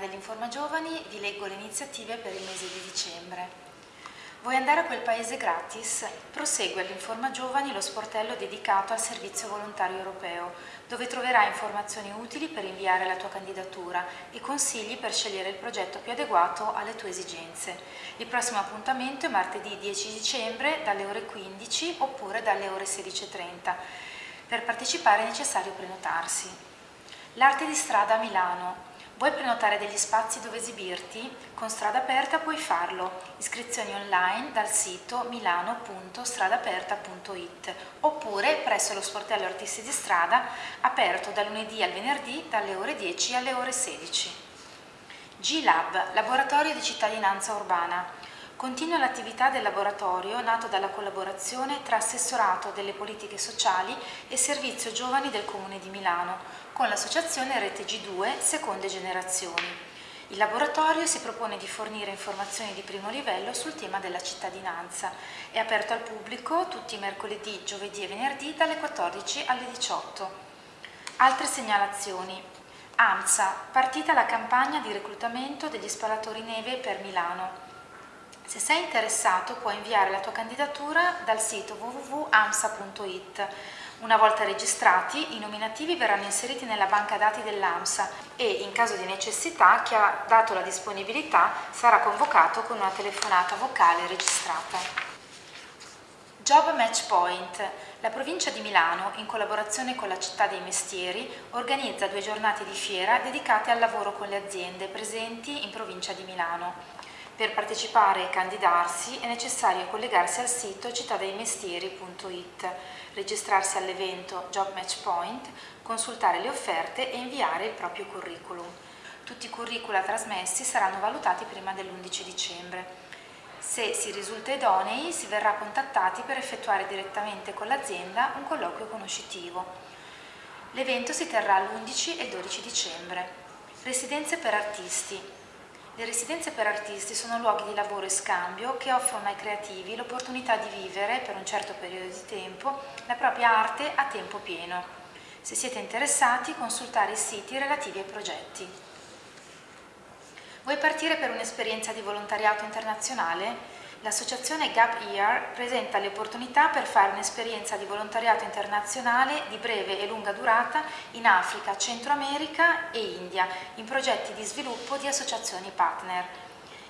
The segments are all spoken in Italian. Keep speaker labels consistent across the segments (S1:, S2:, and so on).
S1: dell'Informa Giovani vi leggo le iniziative per il mese di dicembre. Vuoi andare a quel paese gratis? Prosegue all'Informa Giovani lo sportello dedicato al servizio volontario europeo, dove troverai informazioni utili per inviare la tua candidatura e consigli per scegliere il progetto più adeguato alle tue esigenze. Il prossimo appuntamento è martedì 10 dicembre dalle ore 15 oppure dalle ore 16.30. Per partecipare è necessario prenotarsi. L'arte di strada a Milano. Vuoi prenotare degli spazi dove esibirti? Con Strada Aperta puoi farlo. Iscrizioni online dal sito milano.stradaperta.it oppure presso lo sportello Artisti di Strada aperto da lunedì al venerdì dalle ore 10 alle ore 16. G-Lab, laboratorio di cittadinanza urbana. Continua l'attività del laboratorio nato dalla collaborazione tra Assessorato delle Politiche Sociali e Servizio Giovani del Comune di Milano con l'associazione Rete G2 Seconde Generazioni. Il laboratorio si propone di fornire informazioni di primo livello sul tema della cittadinanza. È aperto al pubblico tutti i mercoledì, giovedì e venerdì dalle 14 alle 18. Altre segnalazioni. AMSA, partita la campagna di reclutamento degli sparatori neve per Milano. Se sei interessato puoi inviare la tua candidatura dal sito www.amsa.it. Una volta registrati, i nominativi verranno inseriti nella banca dati dell'AMSA e, in caso di necessità, chi ha dato la disponibilità sarà convocato con una telefonata vocale registrata. Job Match Point. La provincia di Milano, in collaborazione con la città dei mestieri, organizza due giornate di fiera dedicate al lavoro con le aziende presenti in provincia di Milano. Per partecipare e candidarsi è necessario collegarsi al sito cittadeimestieri.it, registrarsi all'evento Job Match Point, consultare le offerte e inviare il proprio curriculum. Tutti i curricula trasmessi saranno valutati prima dell'11 dicembre. Se si risulta idonei si verrà contattati per effettuare direttamente con l'azienda un colloquio conoscitivo. L'evento si terrà l'11 e il 12 dicembre. Residenze per artisti. Le residenze per artisti sono luoghi di lavoro e scambio che offrono ai creativi l'opportunità di vivere, per un certo periodo di tempo, la propria arte a tempo pieno. Se siete interessati, consultare i siti relativi ai progetti. Vuoi partire per un'esperienza di volontariato internazionale? L'associazione Gap Year presenta le opportunità per fare un'esperienza di volontariato internazionale di breve e lunga durata in Africa, Centro America e India, in progetti di sviluppo di associazioni partner.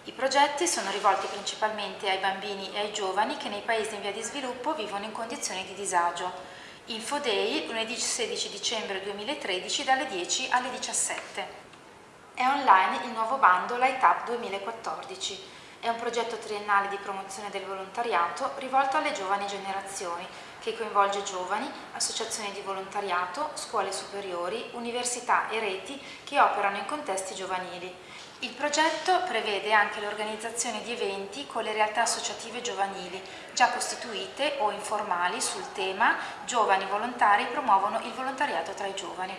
S1: I progetti sono rivolti principalmente ai bambini e ai giovani che nei paesi in via di sviluppo vivono in condizioni di disagio. Info Day, lunedì 16 dicembre 2013 dalle 10 alle 17. È online il nuovo bando Light Up 2014 è un progetto triennale di promozione del volontariato rivolto alle giovani generazioni, che coinvolge giovani, associazioni di volontariato, scuole superiori, università e reti che operano in contesti giovanili. Il progetto prevede anche l'organizzazione di eventi con le realtà associative giovanili, già costituite o informali sul tema Giovani volontari promuovono il volontariato tra i giovani.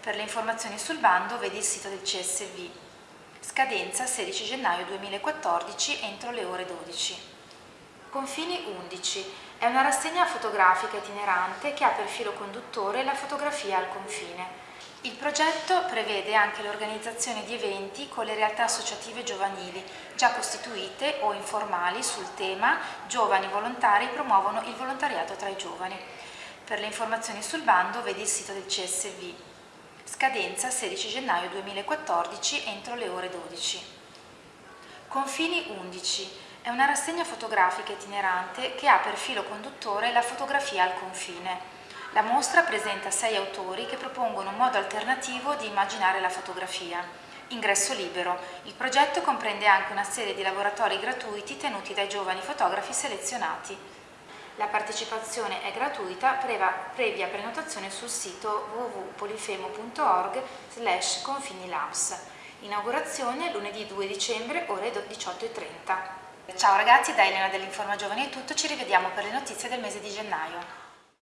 S1: Per le informazioni sul bando vedi il sito del CSV. Scadenza 16 gennaio 2014 entro le ore 12. Confini 11. È una rassegna fotografica itinerante che ha per filo conduttore la fotografia al confine. Il progetto prevede anche l'organizzazione di eventi con le realtà associative giovanili, già costituite o informali sul tema Giovani volontari promuovono il volontariato tra i giovani. Per le informazioni sul bando vedi il sito del CSV. Scadenza 16 gennaio 2014 entro le ore 12. Confini 11. È una rassegna fotografica itinerante che ha per filo conduttore la fotografia al confine. La mostra presenta sei autori che propongono un modo alternativo di immaginare la fotografia. Ingresso libero. Il progetto comprende anche una serie di laboratori gratuiti tenuti dai giovani fotografi selezionati. La partecipazione è gratuita previa prenotazione sul sito www.polifemo.org slash confinilabs. Inaugurazione lunedì 2 dicembre ore 18.30. Ciao ragazzi, da Elena dell'Informa Giovani è tutto, ci rivediamo per le notizie del mese di gennaio.